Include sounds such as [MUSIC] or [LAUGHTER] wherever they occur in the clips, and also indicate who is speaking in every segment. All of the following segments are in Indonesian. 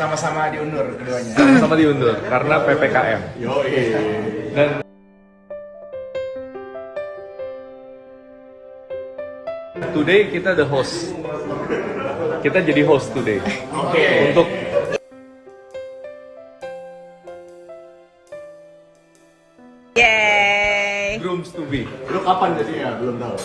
Speaker 1: sama-sama diundur keduanya.
Speaker 2: Sama-sama diundur karena PPKM.
Speaker 1: Yoi.
Speaker 2: Dan today kita the host. Kita jadi host today.
Speaker 1: Oke.
Speaker 2: Untuk
Speaker 3: Yeay.
Speaker 2: grooms to be.
Speaker 1: Lu kapan jadinya? Belum tahu.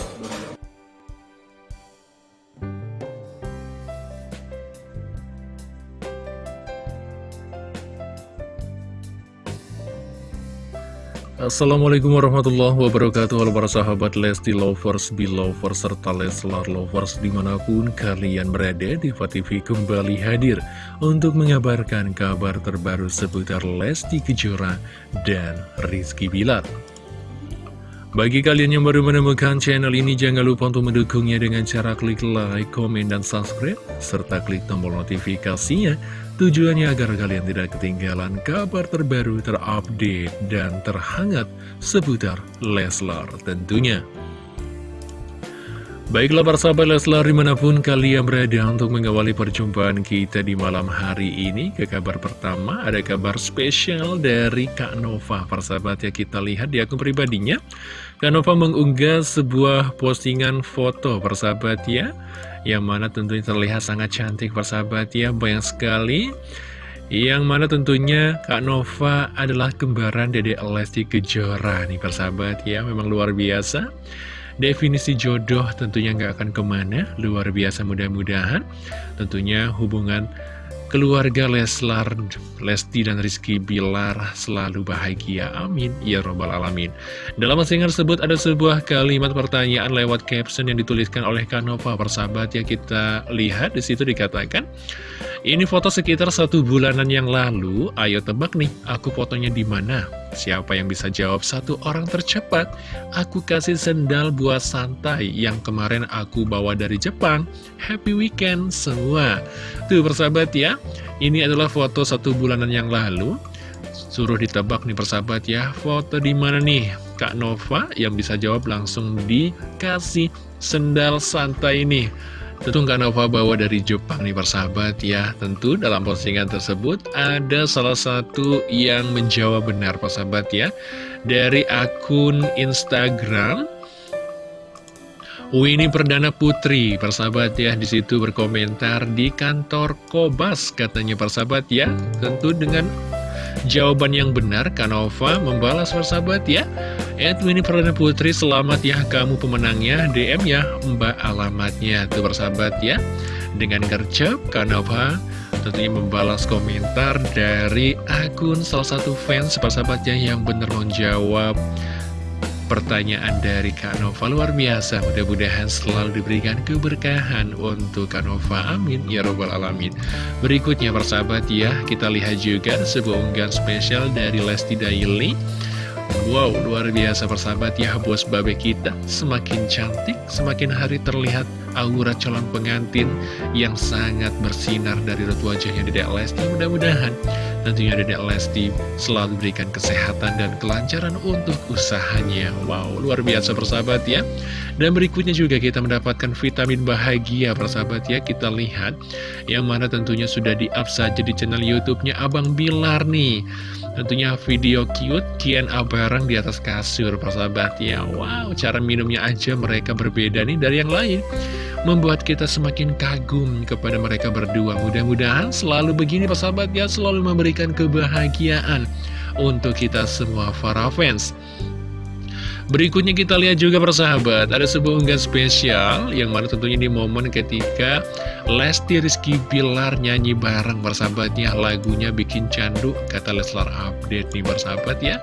Speaker 4: Assalamualaikum warahmatullahi wabarakatuh. Halo para sahabat Lesti Lovers, Belovers, serta Leslar Lovers di mana pun kalian berada Diva TV kembali hadir untuk mengabarkan kabar terbaru seputar Lesti Kejora dan Rizky Bilar bagi kalian yang baru menemukan channel ini, jangan lupa untuk mendukungnya dengan cara klik like, komen, dan subscribe, serta klik tombol notifikasinya. Tujuannya agar kalian tidak ketinggalan kabar terbaru, terupdate, dan terhangat seputar Leslar tentunya. Baiklah para sahabat Leslar di mana pun kalian berada untuk mengawali perjumpaan kita di malam hari ini Ke kabar pertama ada kabar spesial dari Kak Nova Para sahabat ya kita lihat di akun pribadinya Kak Nova mengunggah sebuah postingan foto persahabat ya Yang mana tentunya terlihat sangat cantik persahabat ya Banyak sekali yang mana tentunya Kak Nova adalah kembaran Dede Lesti Kejora nih persahabat ya Memang luar biasa Definisi jodoh tentunya nggak akan ke mana, luar biasa mudah-mudahan. Tentunya hubungan keluarga Leslar, Lesti dan Rizky Bilar selalu bahagia. Amin. Ya Robbal Alamin. Dalam postingan tersebut ada sebuah kalimat pertanyaan lewat caption yang dituliskan oleh Kanova. Persahabat ya kita lihat di situ dikatakan, ini foto sekitar satu bulanan yang lalu. Ayo tebak nih, aku fotonya di mana? Siapa yang bisa jawab satu orang tercepat? Aku kasih sendal buat santai yang kemarin aku bawa dari Jepang. Happy weekend semua. Tuh persahabat ya, ini adalah foto satu bulanan yang lalu. Suruh ditebak nih persahabat ya, foto di mana nih? Kak Nova yang bisa jawab langsung dikasih sendal santai ini. Tentu Kak Nova bawa dari Jepang nih persahabat ya Tentu dalam postingan tersebut ada salah satu yang menjawab benar persahabat ya Dari akun Instagram Winnie Perdana Putri, persahabat ya, di situ berkomentar di kantor Kobas, katanya persahabat ya. Tentu dengan jawaban yang benar, Kanova membalas persahabat ya. Edwin Perdana Putri, selamat ya kamu pemenangnya, DM ya mbak alamatnya, tuh persahabat ya. Dengan gercep, Kanova tentunya membalas komentar dari akun salah satu fans persahabatnya yang benar menjawab pertanyaan dari Kak Nova luar biasa. Mudah-mudahan selalu diberikan keberkahan untuk Kak Nova. Amin. Ya robbal alamin. Berikutnya persahabat ya kita lihat juga sebuah unggahan spesial dari Lesti Daily. Wow, luar biasa persahabat ya bos babe kita. Semakin cantik, semakin hari terlihat aura calon pengantin Yang sangat bersinar dari rut wajahnya Dedek Lesti. Mudah-mudahan tentunya Dedek Lesti selalu berikan kesehatan dan kelancaran untuk usahanya. Wow, luar biasa persahabat ya. Dan berikutnya juga kita mendapatkan vitamin bahagia persahabat ya. Kita lihat yang mana tentunya sudah di-up saja di channel Youtubenya Abang Bilar nih. Tentunya video cute Q&A bareng di atas kasur persahabat ya. Wow cara minumnya aja mereka berbeda nih dari yang lain Membuat kita semakin kagum kepada mereka berdua. Mudah-mudahan selalu begini persahabat ya. Selalu memberikan kebahagiaan untuk kita semua para fans. Berikutnya kita lihat juga persahabat Ada sebuah unggahan spesial Yang mana tentunya di momen ketika Lesti Rizky Bilar nyanyi bareng persahabatnya Lagunya bikin candu Kata Leslar update nih persahabat ya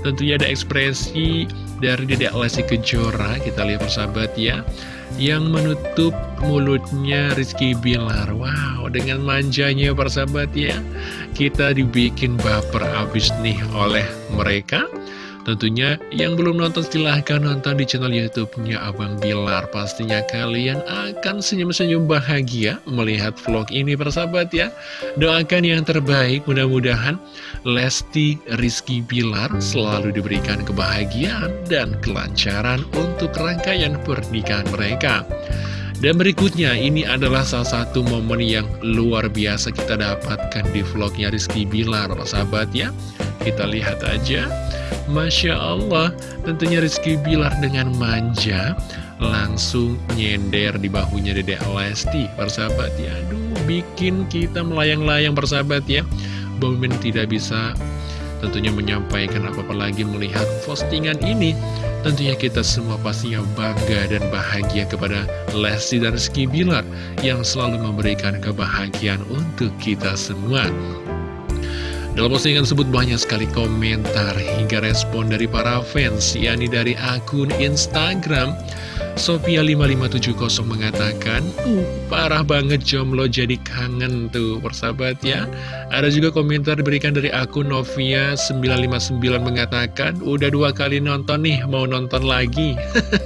Speaker 4: Tentunya ada ekspresi dari Dedek Lesti Kejora Kita lihat persahabat ya Yang menutup mulutnya Rizky Bilar. Wow dengan manjanya persahabat ya Kita dibikin baper abis nih oleh mereka Tentunya yang belum nonton silahkan nonton di channel youtube-nya Abang Bilar Pastinya kalian akan senyum-senyum bahagia melihat vlog ini persahabat ya Doakan yang terbaik mudah-mudahan Lesti Rizky Bilar selalu diberikan kebahagiaan dan kelancaran untuk rangkaian pernikahan mereka Dan berikutnya, ini adalah salah satu momen yang luar biasa kita dapatkan di vlognya Rizky Bilar, sahabat ya. Kita lihat aja. Masya Allah, tentunya Rizky Bilar dengan manja langsung nyender di bahunya Dede Lesti, persahabat ya. Aduh, bikin kita melayang-layang, persahabat ya. Bomin tidak bisa tentunya menyampaikan apa-apa lagi melihat postingan ini Tentunya kita semua pastinya bangga dan bahagia kepada Lesti dan Rizky Bilar yang selalu memberikan kebahagiaan untuk kita semua. Dalam postingan tersebut banyak sekali komentar hingga respon dari para fans, yakni dari akun Instagram Sophia5570 mengatakan, uh, parah banget jomblo jadi kangen tuh persahabat ya. Ada juga komentar diberikan dari akun Novia959 mengatakan, udah dua kali nonton nih, mau nonton lagi.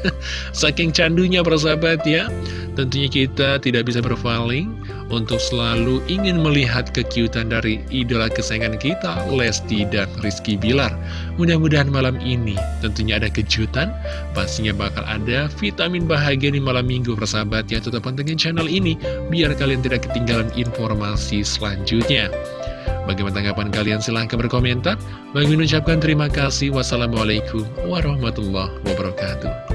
Speaker 4: [LAUGHS] Saking candunya persahabat ya. Tentunya kita tidak bisa berpaling untuk selalu ingin melihat kekiutan dari idola kesayangan kita, Lesti dan Rizky Bilar. Mudah-mudahan malam ini tentunya ada kejutan, pastinya bakal ada vitamin bahagia di malam minggu persahabat ya. Tetap pantengin channel ini, biar kalian tidak ketinggalan informasi selanjutnya. Bagaimana tanggapan kalian? Silahkan berkomentar. Bagi mengucapkan terima kasih. Wassalamualaikum warahmatullahi wabarakatuh.